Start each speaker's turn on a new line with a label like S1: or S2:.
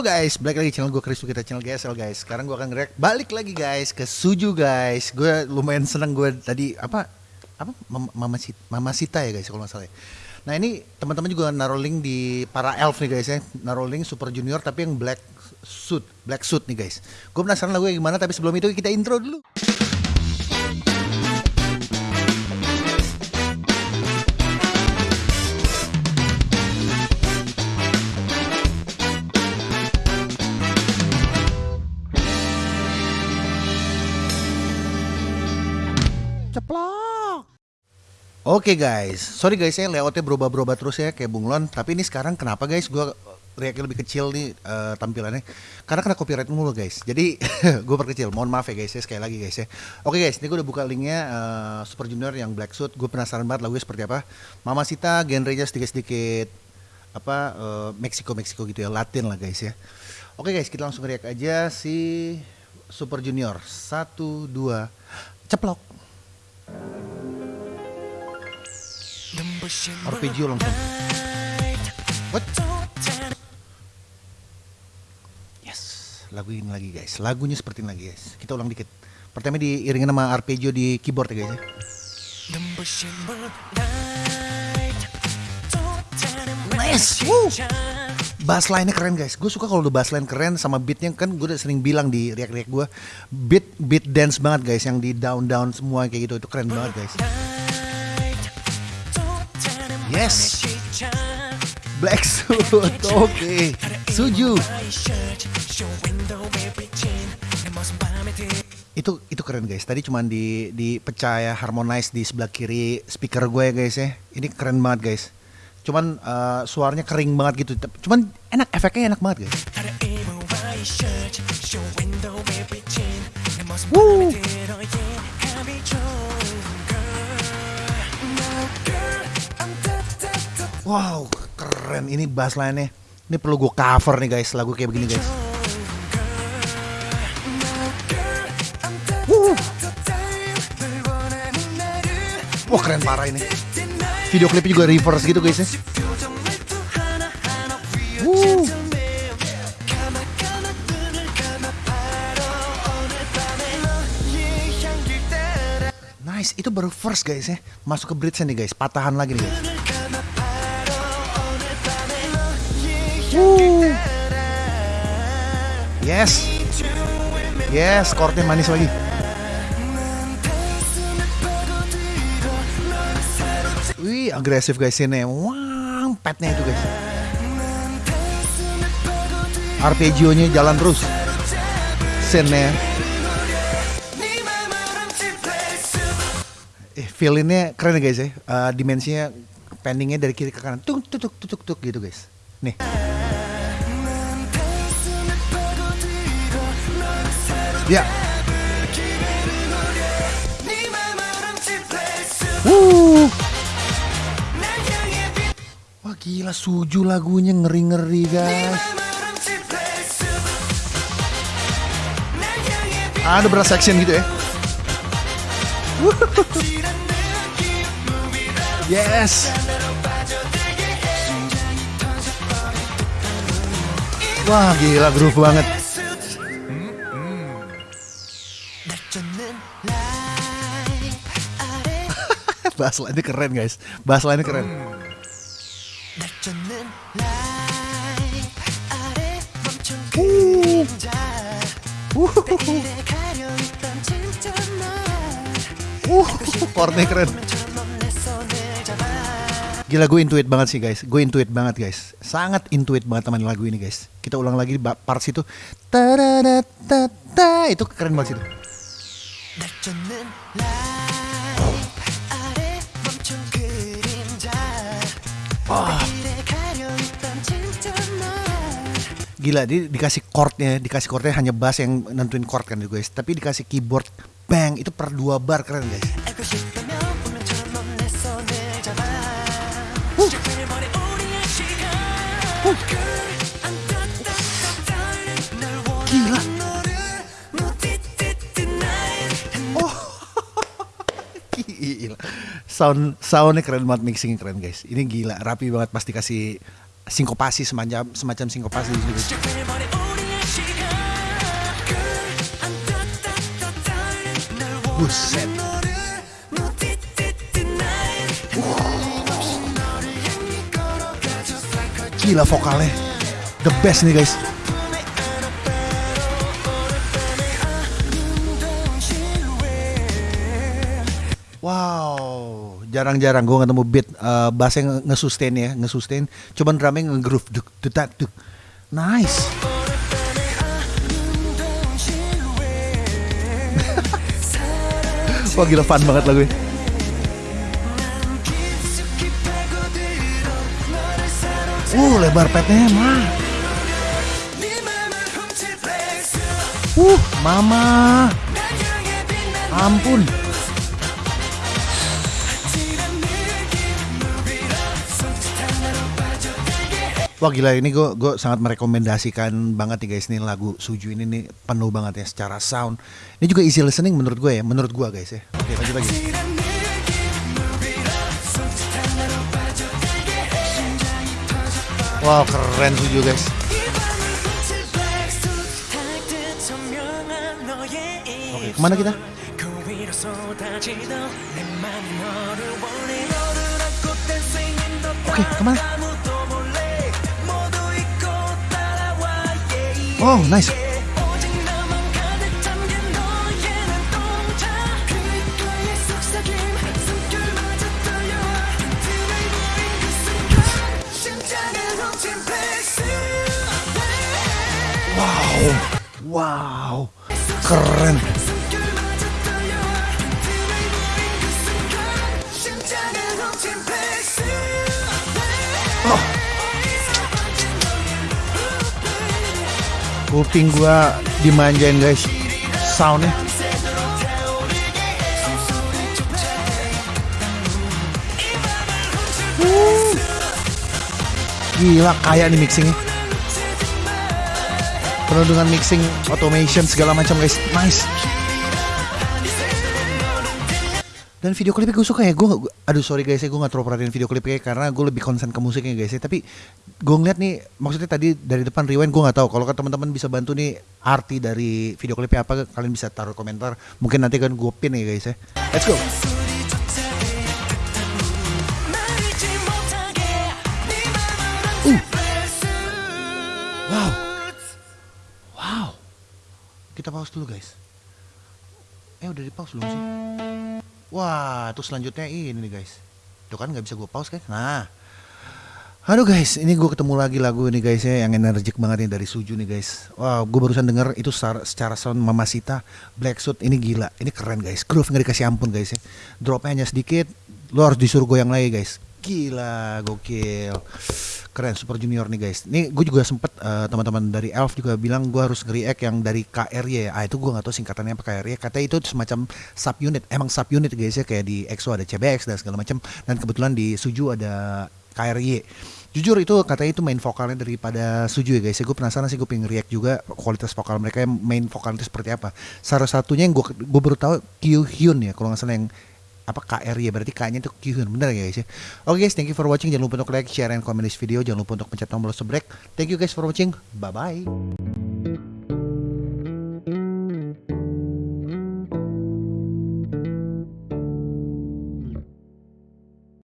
S1: Halo guys, balik lagi channel gue Chris kita channel GSL guys. Sekarang gue akan react balik lagi guys ke Suju guys. Gue lumayan seneng gue tadi apa apa Mama, Sita, Mama Sita ya guys kalau nggak ya. Nah ini teman-teman juga naruh link di para elf nih guys ya, naruh link Super Junior tapi yang black suit, black suit nih guys. Gue penasaran lagunya gimana tapi sebelum itu kita intro dulu. Oke guys, sorry guys ya layoutnya berubah-berubah terus ya kayak bunglon. Tapi ini sekarang kenapa guys? Gue reaksi lebih kecil nih eh, tampilannya. Karena kena copyright mulu guys. Jadi gue perkecil. Mohon maaf ya guys ya sekali lagi guys ya. Oke guys, ini gue udah buka linknya eh, Super Junior yang Black Suit. Gue penasaran banget lagunya seperti apa. Mama Sita genrenya sedikit-sedikit apa eh, Meksiko Meksiko gitu ya, Latin lah guys ya. Oke guys, kita langsung react aja si Super Junior. Satu, dua, ceplok. Arpeggio langsung. What? Yes, lagu ini lagi guys. Lagunya seperti ini lagi guys. Kita ulang dikit. Pertama diiringin sama arpeggio di keyboard ya guys. ya. Nice. Woo. Bass line-nya keren guys. Gue suka kalau udah bass line keren sama beatnya kan gue udah sering bilang di react-react gue. Beat beat dance banget guys yang di down down semua kayak gitu itu keren banget guys. Yes. Black suit. Oke. Suju. Itu itu keren guys. Tadi cuman di dipecah ya harmonize di sebelah kiri speaker gue ya guys ya. Ini keren banget guys. Cuman eh, suaranya kering banget gitu. Cuman enak efeknya enak banget guys. Woo. Wow, keren. Ini bass line-nya. Ini perlu gue cover nih guys, lagu kayak begini guys. Wah keren parah ini. Video klipnya juga reverse gitu guys ya. Nice, itu baru first guys ya. Masuk ke bridge nih guys, patahan lagi nih guys. Yes. Yes, chordnya manis lagi. Wih, agresif guys ini. Wang, petnya itu guys. Arpeggio-nya jalan terus. Scene-nya. Eh, feel-nya keren ya guys ya. Eh, dimensinya pendingnya dari kiri ke kanan. Tuk tuk tuk tuk tuk gitu guys. Nih. Ya. Wuh. Wah gila suju lagunya ngeri-ngeri guys. Ada beras section gitu ya. Yes. Wah gila groove banget. Bass line keren guys. Bass line keren. Uh. Uh, chordnya keren. Gila gue intuit banget sih guys. Gue intuit banget guys. Sangat intuit banget teman lagu ini guys. Kita ulang lagi di parts itu. Itu keren banget Gila di, dikasih chordnya, dikasih chordnya hanya bass yang nentuin chord kan guys. Tapi dikasih keyboard bang itu per dua bar keren guys. Sound soundnya keren banget, mixingnya keren guys. Ini gila, rapi banget pasti kasih sinkopasi semacam semacam sinkopasi. Buset. Gila vokalnya. The best nih guys. Jarang-jarang gue ketemu beat uh, bass yang nge-sustain ya, nge-sustain. Cuman drumnya nge-groove, duk, duk, duk. Nice. Wah gila fun banget lagu ini. Uh, lebar petnya mah. Uh, mama. Ampun. Wah gila ini gue gue sangat merekomendasikan banget nih guys nih lagu Suju ini nih penuh banget ya secara sound. Ini juga easy listening menurut gue ya, menurut gue guys ya. Oke lanjut lagi. Wow keren Suju guys. Oke ke mana kita? Oke ke mana? Oh nice. Wow, wow, keren. Oh. Kuping gua dimanjain guys, soundnya. Gila kaya nih mixingnya. Penuh dengan mixing, automation segala macam guys, nice. Dan video klipnya gue suka ya, gue aduh sorry guys ya gue gak terlalu perhatiin video klipnya karena gue lebih konsen ke musiknya guys ya. Tapi gue ngeliat nih, maksudnya tadi dari depan rewind gue gak tahu. Kalau teman-teman bisa bantu nih arti dari video klipnya apa, kalian bisa taruh komentar. Mungkin nanti kan gue pin ya guys ya. Let's go. Uh. Wow. Wow. Kita pause dulu guys. Eh udah di pause belum sih? Wah, tuh selanjutnya ini nih guys. Tuh kan nggak bisa gue pause kan? Nah, Aduh guys, ini gue ketemu lagi lagu ini guys ya yang energik banget nih dari Suju nih guys. Wow, gue barusan denger itu secara, secara sound Mamasita Black Suit ini gila, ini keren guys. Groove nggak dikasih ampun guys ya. Dropnya hanya sedikit, lo harus disuruh goyang lagi guys. Gila, gokil. Keren Super Junior nih guys. Ini gue juga sempet uh, teman-teman dari Elf juga bilang gue harus nge-react yang dari KRY ya. Ah itu gue gak tahu singkatannya apa KRY. Katanya itu semacam sub unit. Emang sub unit guys ya kayak di EXO ada CBX dan segala macam. Dan kebetulan di Suju ada KRY. Jujur itu katanya itu main vokalnya daripada Suju ya guys. Ya, gue penasaran sih gue pengen react juga kualitas vokal mereka main vokalnya seperti apa. Salah satunya yang gue gue baru tahu Kyu Hyun ya kalau nggak salah yang apa KR ya? Berarti K-nya itu Kyuhyun bener ya guys ya? Oke guys thank you for watching. Jangan lupa untuk like share and comment this video. Jangan lupa untuk pencet tombol subscribe. Thank you guys for watching. Bye bye